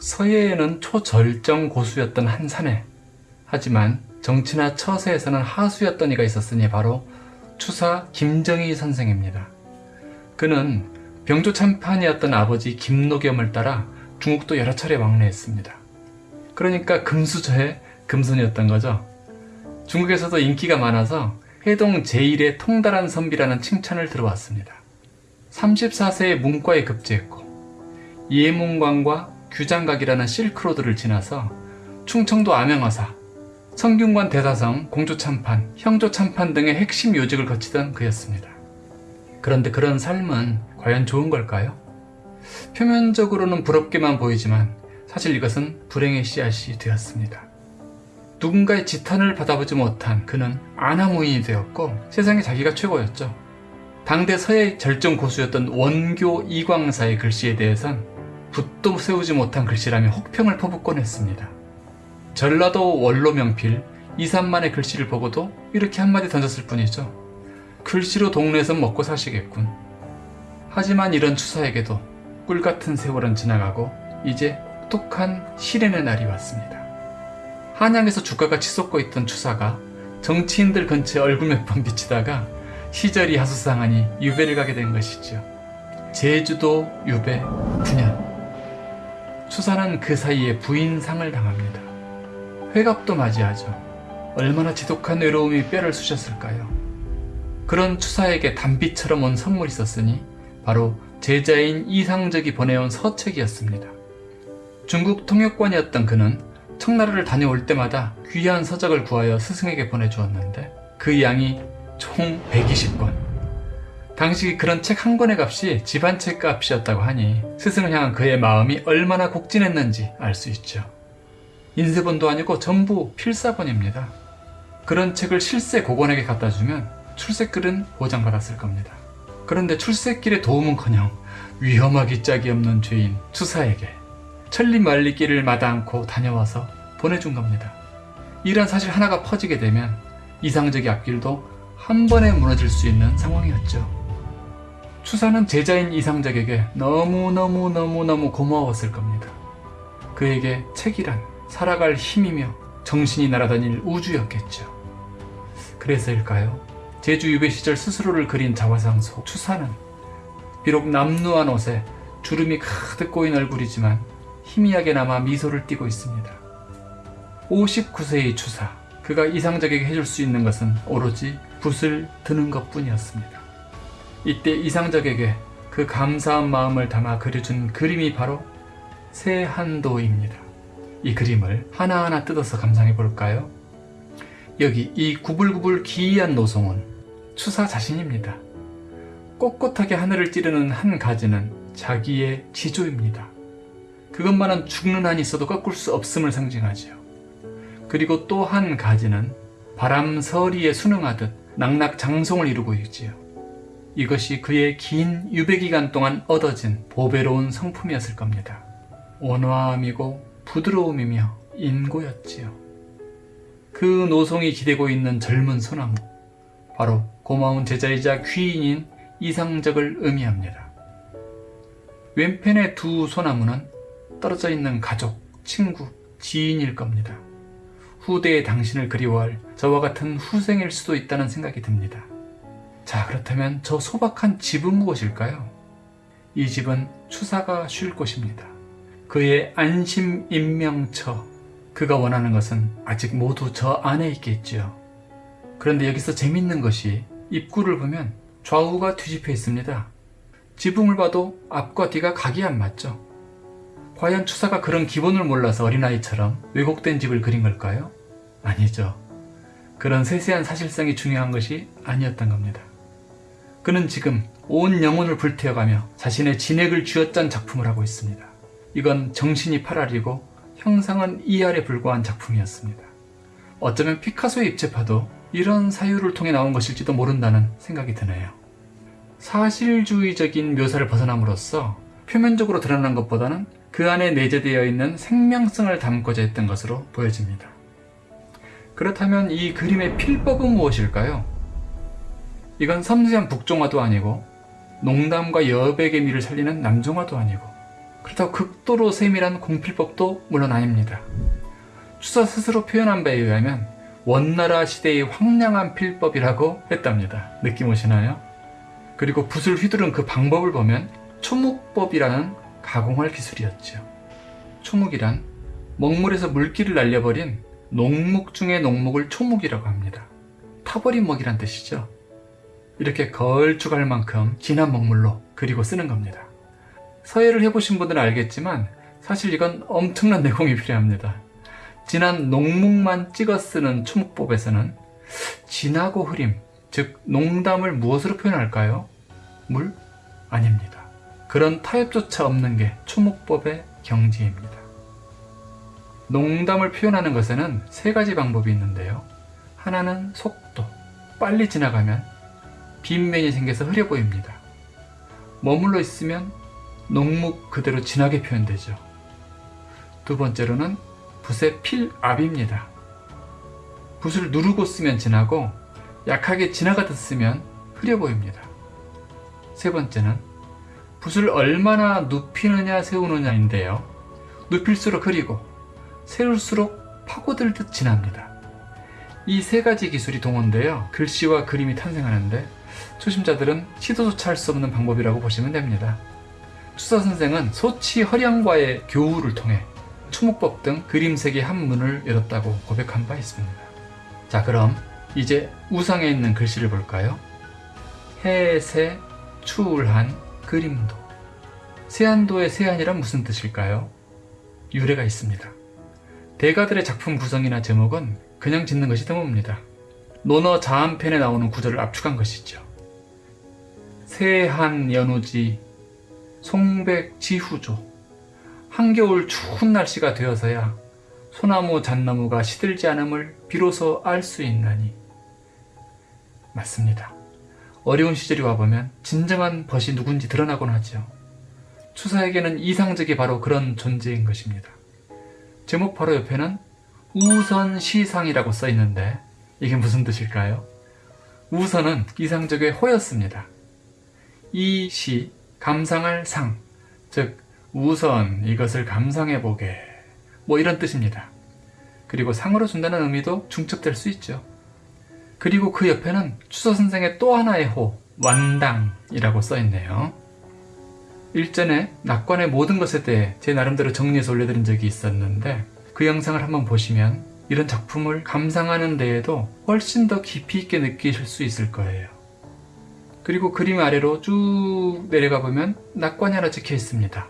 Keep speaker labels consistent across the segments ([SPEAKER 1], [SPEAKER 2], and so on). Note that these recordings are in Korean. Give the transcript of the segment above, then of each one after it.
[SPEAKER 1] 서예에는 초절정 고수였던 한 사내 하지만 정치나 처세에서는 하수였던 이가 있었으니 바로 추사 김정희 선생입니다. 그는 병조 참판이었던 아버지 김노겸을 따라 중국도 여러 차례 왕래했습니다. 그러니까 금수저의 금손이었던 거죠. 중국에서도 인기가 많아서 해동 제1의 통달한 선비라는 칭찬을 들어왔습니다. 34세에 문과에 급제했고 예문관과 규장각이라는 실크로드를 지나서 충청도 암행어사, 성균관 대사성, 공조참판, 형조참판 등의 핵심 요직을 거치던 그였습니다. 그런데 그런 삶은 과연 좋은 걸까요? 표면적으로는 부럽게만 보이지만 사실 이것은 불행의 씨앗이 되었습니다. 누군가의 지탄을 받아보지 못한 그는 아나무인이 되었고 세상에 자기가 최고였죠. 당대 서예 절정 고수였던 원교 이광사의 글씨에 대해선 붓도 세우지 못한 글씨라며 혹평을 퍼붓곤 했습니다. 전라도 원로 명필 이산만의 글씨를 보고도 이렇게 한마디 던졌을 뿐이죠. 글씨로 동네에선 먹고 사시겠군. 하지만 이런 추사에게도 꿀같은 세월은 지나가고 이제 똑똑한 실현의 날이 왔습니다. 한양에서 주가가 치솟고 있던 추사가 정치인들 근처에 얼굴 몇 번 비치다가 시절이 하수상하니 유배를 가게 된 것이죠. 제주도 유배 9년. 추사는 그 사이에 부인상을 당합니다. 회갑도 맞이하죠. 얼마나 지독한 외로움이 뼈를 쑤셨을까요? 그런 추사에게 단비처럼 온 선물이 있었으니 바로 제자인 이상적이 보내온 서책이었습니다. 중국 통역관이었던 그는 청나라를 다녀올 때마다 귀한 서적을 구하여 스승에게 보내주었는데 그 양이 총 120권. 당시 그런 책 한 권의 값이 집안 책 값이었다고 하니 스승을 향한 그의 마음이 얼마나 곡진했는지 알 수 있죠. 인쇄본도 아니고 전부 필사본입니다. 그런 책을 실세 고관에게 갖다 주면 출세길은 보장받았을 겁니다. 그런데 출세길의 도움은커녕 위험하기 짝이 없는 죄인 추사에게 천리 말리 길을 마다 않고 다녀와서 보내준 겁니다. 이런 사실 하나가 퍼지게 되면 이상적의 앞길도 한 번에 무너질 수 있는 상황이었죠. 추사는 제자인 이상적에게 너무너무너무너무 고마웠을 겁니다. 그에게 책이란 살아갈 힘이며 정신이 날아다닐 우주였겠죠. 그래서일까요? 제주 유배 시절 스스로를 그린 자화상 속 추사는 비록 남루한 옷에 주름이 가득 꼬인 얼굴이지만 희미하게 남아 미소를 띠고 있습니다. 59세의 추사, 그가 이상적에게 해줄 수 있는 것은 오로지 붓을 드는 것 뿐이었습니다. 이때 이상적에게 그 감사한 마음을 담아 그려준 그림이 바로 새 한도입니다. 이 그림을 하나하나 뜯어서 감상해 볼까요? 여기 이 구불구불 기이한 노송은 추사 자신입니다. 꼿꼿하게 하늘을 찌르는 한 가지는 자기의 지조입니다. 그것만은 죽는 한이 있어도 꺾을 수 없음을 상징하지요. 그리고 또 한 가지는 바람 서리에 순응하듯 낙낙장송을 이루고 있지요. 이것이 그의 긴 유배기간 동안 얻어진 보배로운 성품이었을 겁니다. 온화함이고 부드러움이며 인고였지요. 그 노송이 기대고 있는 젊은 소나무, 바로 고마운 제자이자 귀인인 이상적을 의미합니다. 왼편의 두 소나무는 떨어져 있는 가족, 친구, 지인일 겁니다. 후대의 당신을 그리워할 저와 같은 후생일 수도 있다는 생각이 듭니다. 자 그렇다면 저 소박한 집은 무엇일까요? 이 집은 추사가 쉴 곳입니다. 그의 안심 인명처 그가 원하는 것은 아직 모두 저 안에 있겠지요. 그런데 여기서 재밌는 것이 입구를 보면 좌우가 뒤집혀 있습니다. 지붕을 봐도 앞과 뒤가 각이 안 맞죠. 과연 추사가 그런 기본을 몰라서 어린아이처럼 왜곡된 집을 그린 걸까요? 아니죠. 그런 세세한 사실성이 중요한 것이 아니었던 겁니다. 그는 지금 온 영혼을 불태워가며 자신의 진액을 쥐어짠 작품을 하고 있습니다. 이건 정신이 8알이고 형상은 2알에 불과한 작품이었습니다. 어쩌면 피카소의 입체파도 이런 사유를 통해 나온 것일지도 모른다는 생각이 드네요. 사실주의적인 묘사를 벗어남으로써 표면적으로 드러난 것보다는 그 안에 내재되어 있는 생명성을 담고자 했던 것으로 보여집니다. 그렇다면 이 그림의 필법은 무엇일까요? 이건 섬세한 북종화도 아니고 농담과 여백의 미를 살리는 남종화도 아니고 그렇다고 극도로 세밀한 공필법도 물론 아닙니다. 추사 스스로 표현한 바에 의하면 원나라 시대의 황량한 필법이라고 했답니다. 느낌 오시나요? 그리고 붓을 휘두른 그 방법을 보면 초묵법이라는 가공할 기술이었죠. 초묵이란 먹물에서 물기를 날려버린 농목 중의 농목을 초묵이라고 합니다. 타버린 먹이란 뜻이죠. 이렇게 걸쭉할 만큼 진한 먹물로 그리고 쓰는 겁니다. 서예를 해보신 분들은 알겠지만 사실 이건 엄청난 내공이 필요합니다. 진한 농목만 찍어 쓰는 초목법에서는 진하고 흐림, 즉 농담을 무엇으로 표현할까요? 물? 아닙니다. 그런 타협조차 없는 게 초목법의 경지입니다. 농담을 표현하는 것에는 세 가지 방법이 있는데요. 하나는 속도, 빨리 지나가면 빈면이 생겨서 흐려 보입니다. 머물러 있으면 농목 그대로 진하게 표현되죠. 두 번째로는 붓의 필압입니다. 붓을 누르고 쓰면 진하고 약하게 지나가듯 쓰면 흐려 보입니다. 세 번째는 붓을 얼마나 눕히느냐 세우느냐인데요. 눕힐수록 흐리고 세울수록 파고들듯 진합니다. 이 세 가지 기술이 동원되어 글씨와 그림이 탄생하는데 초심자들은 시도조차 할 수 없는 방법이라고 보시면 됩니다. 추사 선생은 소치 허량과의 교우를 통해 추목법 등 그림색의 한문을 열었다고 고백한 바 있습니다. 자 그럼 이제 우상에 있는 글씨를 볼까요? 해세 추울한 그림도 세안도의 세안이란 무슨 뜻일까요? 유래가 있습니다. 대가들의 작품 구성이나 제목은 그냥 짓는 것이 드뭅니다. 논어 자한편에 나오는 구절을 압축한 것이죠. 세한 연우지 송백지후조 한겨울 추운 날씨가 되어서야 소나무 잣나무가 시들지 않음을 비로소 알 수 있나니 맞습니다. 어려운 시절이 와보면 진정한 벗이 누군지 드러나곤 하죠. 추사에게는 이상적이 바로 그런 존재인 것입니다. 제목 바로 옆에는 우선시상이라고 써있는데 이게 무슨 뜻일까요? 우선은 이상적의 호였습니다. 이 시, 감상할 상, 즉 우선 이것을 감상해보게 뭐 이런 뜻입니다. 그리고 상으로 준다는 의미도 중첩될 수 있죠. 그리고 그 옆에는 추서 선생의 또 하나의 호, 완당이라고 써있네요. 일전에 낙관의 모든 것에 대해 제 나름대로 정리해서 올려드린 적이 있었는데 그 영상을 한번 보시면 이런 작품을 감상하는 데에도 훨씬 더 깊이 있게 느끼실 수 있을 거예요. 그리고 그림 아래로 쭉 내려가 보면 낙관이 하나 찍혀 있습니다.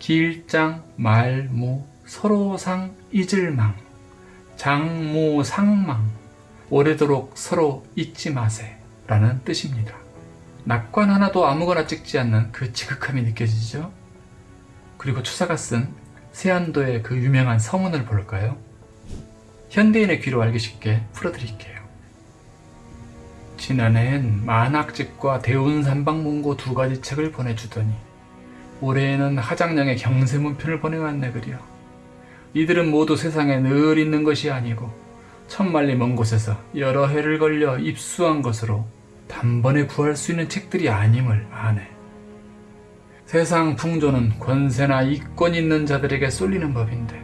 [SPEAKER 1] 길장, 말모, 서로상, 잊을망, 장모, 상망, 오래도록 서로 잊지 마세 라는 뜻입니다. 낙관 하나도 아무거나 찍지 않는 그 지극함이 느껴지죠? 그리고 추사가 쓴 세안도의 그 유명한 서문을 볼까요? 현대인의 귀로 알기 쉽게 풀어드릴게요. 지난해엔 만학집과 대운산방문고 두 가지 책을 보내주더니 올해에는 하장령의 경세문편을 보내왔네 그려. 이들은 모두 세상에 늘 있는 것이 아니고 천만리 먼 곳에서 여러 해를 걸려 입수한 것으로 단번에 구할 수 있는 책들이 아님을 아네. 세상 풍조는 권세나 이권 있는 자들에게 쏠리는 법인데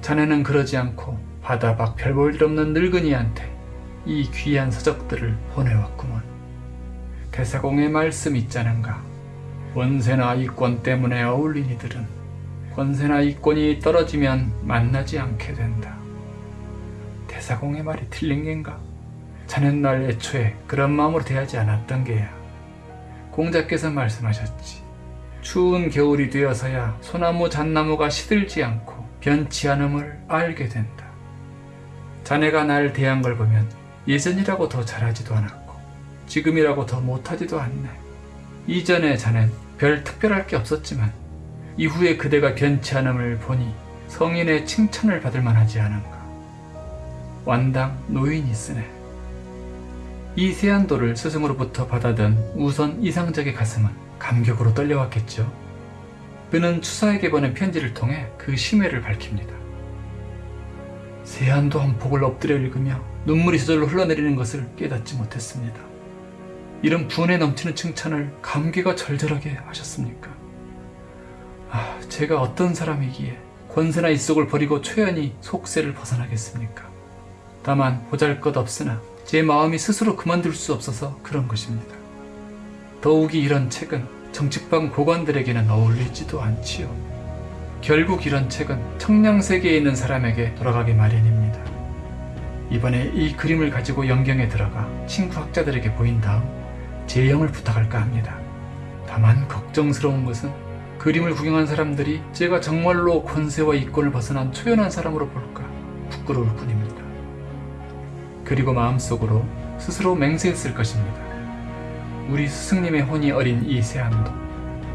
[SPEAKER 1] 자네는 그러지 않고 바다 밖 별볼일 없는 늙은이한테 이 귀한 서적들을 보내왔구먼. 대사공의 말씀 있자는가. 권세나 이권 때문에 어울린 이들은 권세나 이권이 떨어지면 만나지 않게 된다. 대사공의 말이 틀린 겐가? 자넨 날 애초에 그런 마음으로 대하지 않았던 게야. 공자께서 말씀하셨지. 추운 겨울이 되어서야 소나무 잣나무가 시들지 않고 변치 않음을 알게 된다. 자네가 날 대한 걸 보면 예전이라고 더 잘하지도 않았고 지금이라고 더 못하지도 않네. 이전에 자넨 별 특별할 게 없었지만 이후에 그대가 변치 않음을 보니 성인의 칭찬을 받을 만하지 않은가. 완당 노인이 쓰네. 이 세안도를 스승으로부터 받아든 우선 이상적의 가슴은 감격으로 떨려왔겠죠. 그는 추사에게 보낸 편지를 통해 그 심회를 밝힙니다. 세안도 한 폭을 엎드려 읽으며 눈물이 저절로 흘러내리는 것을 깨닫지 못했습니다. 이런 분에 넘치는 칭찬을 감기가 절절하게 하셨습니까? 아, 제가 어떤 사람이기에 권세나 이속을 버리고 초연히 속세를 벗어나겠습니까? 다만 보잘것 없으나 제 마음이 스스로 그만둘 수 없어서 그런 것입니다. 더욱이 이런 책은 정치방 고관들에게는 어울리지도 않지요. 결국 이런 책은 청량세계에 있는 사람에게 돌아가기 마련입니다. 이번에 이 그림을 가지고 영경에 들어가 친구 학자들에게 보인 다음 재영을 부탁할까 합니다. 다만 걱정스러운 것은 그림을 구경한 사람들이 제가 정말로 권세와 이권을 벗어난 초연한 사람으로 볼까 부끄러울 뿐입니다. 그리고 마음속으로 스스로 맹세했을 것입니다. 우리 스승님의 혼이 어린 이 세안도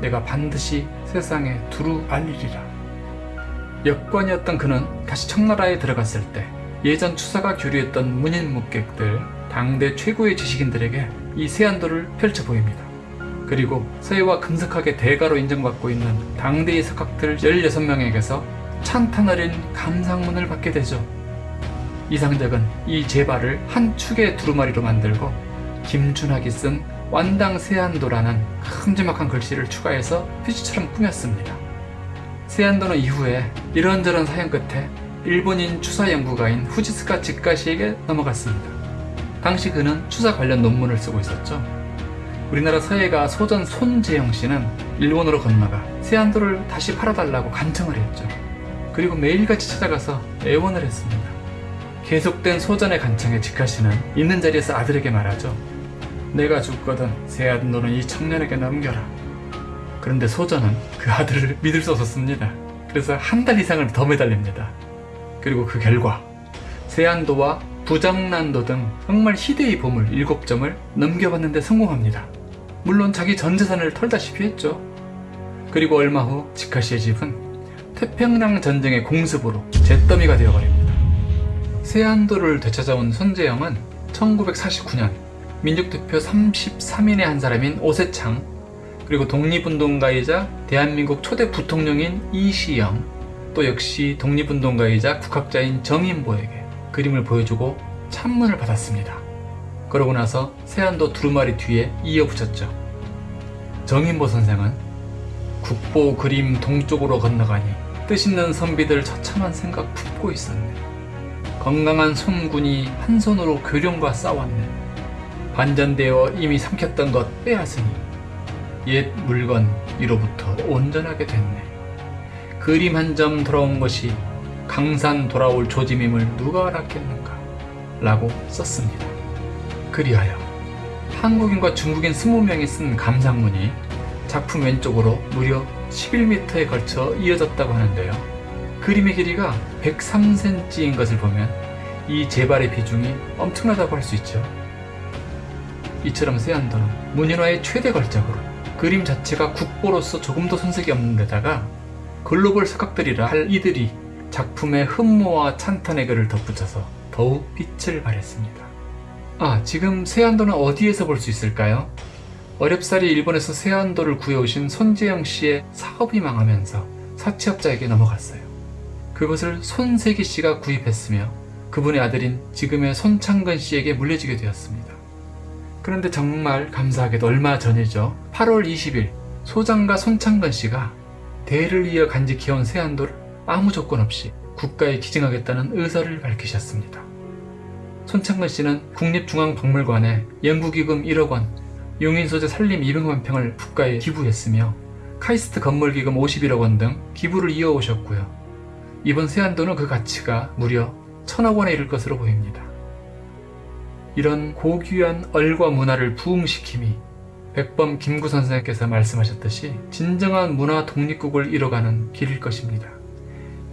[SPEAKER 1] 내가 반드시 세상에 두루 알리리라. 역관이었던 그는 다시 청나라에 들어갔을 때 예전 추사가 교류했던 문인 묵객들, 당대 최고의 지식인들에게 이 세안도를 펼쳐 보입니다. 그리고 서해와 금석학의 대가로 인정받고 있는 당대의 석학들 16명에게서 찬탄 어린 감상문을 받게 되죠. 이상적은 이 제발을 한 축의 두루마리로 만들고 김준학이 쓴 완당 세안도라는 큼지막한 글씨를 추가해서 휴지처럼 꾸몄습니다. 세안도는 이후에 이런저런 사연 끝에 일본인 추사 연구가인 후지스카 직가시에게 넘어갔습니다. 당시 그는 추사 관련 논문을 쓰고 있었죠. 우리나라 서예가 소전 손재영 씨는 일본으로 건너가 세안도를 다시 팔아달라고 간청을 했죠. 그리고 매일같이 찾아가서 애원을 했습니다. 계속된 소전의 간청에 직가 씨는 있는 자리에서 아들에게 말하죠. 내가 죽거든 세안도는 이 청년에게 넘겨라. 그런데 소전은 그 아들을 믿을 수 없었습니다. 그래서 한 달 이상을 더 매달립니다. 그리고 그 결과 세안도와 부장난도 등 정말 희대의 보물 7점을 넘겨봤는데 성공합니다. 물론 자기 전 재산을 털다시피 했죠. 그리고 얼마 후 지카시의 집은 태평양 전쟁의 공습으로 잿더미가 되어버립니다. 세안도를 되찾아온 손재영은 1949년 민족대표 33인의 한 사람인 오세창 그리고 독립운동가이자 대한민국 초대 부통령인 이시영 또 역시 독립운동가이자 국학자인 정인보에게 그림을 보여주고 찬문을 받았습니다. 그러고 나서 세안도 두루마리 뒤에 이어붙였죠. 정인보 선생은 국보 그림 동쪽으로 건너가니 뜻있는 선비들 처참한 생각 품고 있었네. 건강한 손군이 한 손으로 교령과 싸웠네. 반전되어 이미 삼켰던 것 빼앗으니 옛 물건 이로부터 온전하게 됐네. 그림 한 점 돌아온 것이 강산 돌아올 조짐임을 누가 알았겠는가? 라고 썼습니다. 그리하여 한국인과 중국인 20명이 쓴 감상문이 작품 왼쪽으로 무려 11m에 걸쳐 이어졌다고 하는데요. 그림의 길이가 103cm인 것을 보면 이 재발의 비중이 엄청나다고 할 수 있죠. 이처럼 세안도는 문인화의 최대 걸작으로 그림 자체가 국보로서 조금도 손색이 없는 데다가 글로벌 석학들이라 할 이들이 작품의 흠모와 찬탄의 글을 덧붙여서 더욱 빛을 발했습니다. 아, 지금 세안도는 어디에서 볼 수 있을까요? 어렵사리 일본에서 세안도를 구해오신 손재영 씨의 사업이 망하면서 사채업자에게 넘어갔어요. 그것을 손세기 씨가 구입했으며 그분의 아들인 지금의 손창근 씨에게 물려지게 되었습니다. 그런데 정말 감사하게도 얼마 전이죠. 8월 20일 소장가 손창근 씨가 대를 이어 간직해온 세안도를 아무 조건 없이 국가에 기증하겠다는 의사를 밝히셨습니다. 손창근 씨는 국립중앙박물관에 연구기금 1억 원, 용인소재 산림 200만 평을 국가에 기부했으며 카이스트 건물기금 51억 원 등 기부를 이어오셨고요. 이번 세안도는 그 가치가 무려 천억 원에 이를 것으로 보입니다. 이런 고귀한 얼과 문화를 부흥시킴이 백범 김구 선생께서 말씀하셨듯이 진정한 문화 독립국을 이뤄가는 길일 것입니다.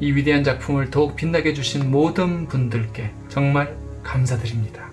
[SPEAKER 1] 이 위대한 작품을 더욱 빛나게 해주신 모든 분들께 정말 감사드립니다.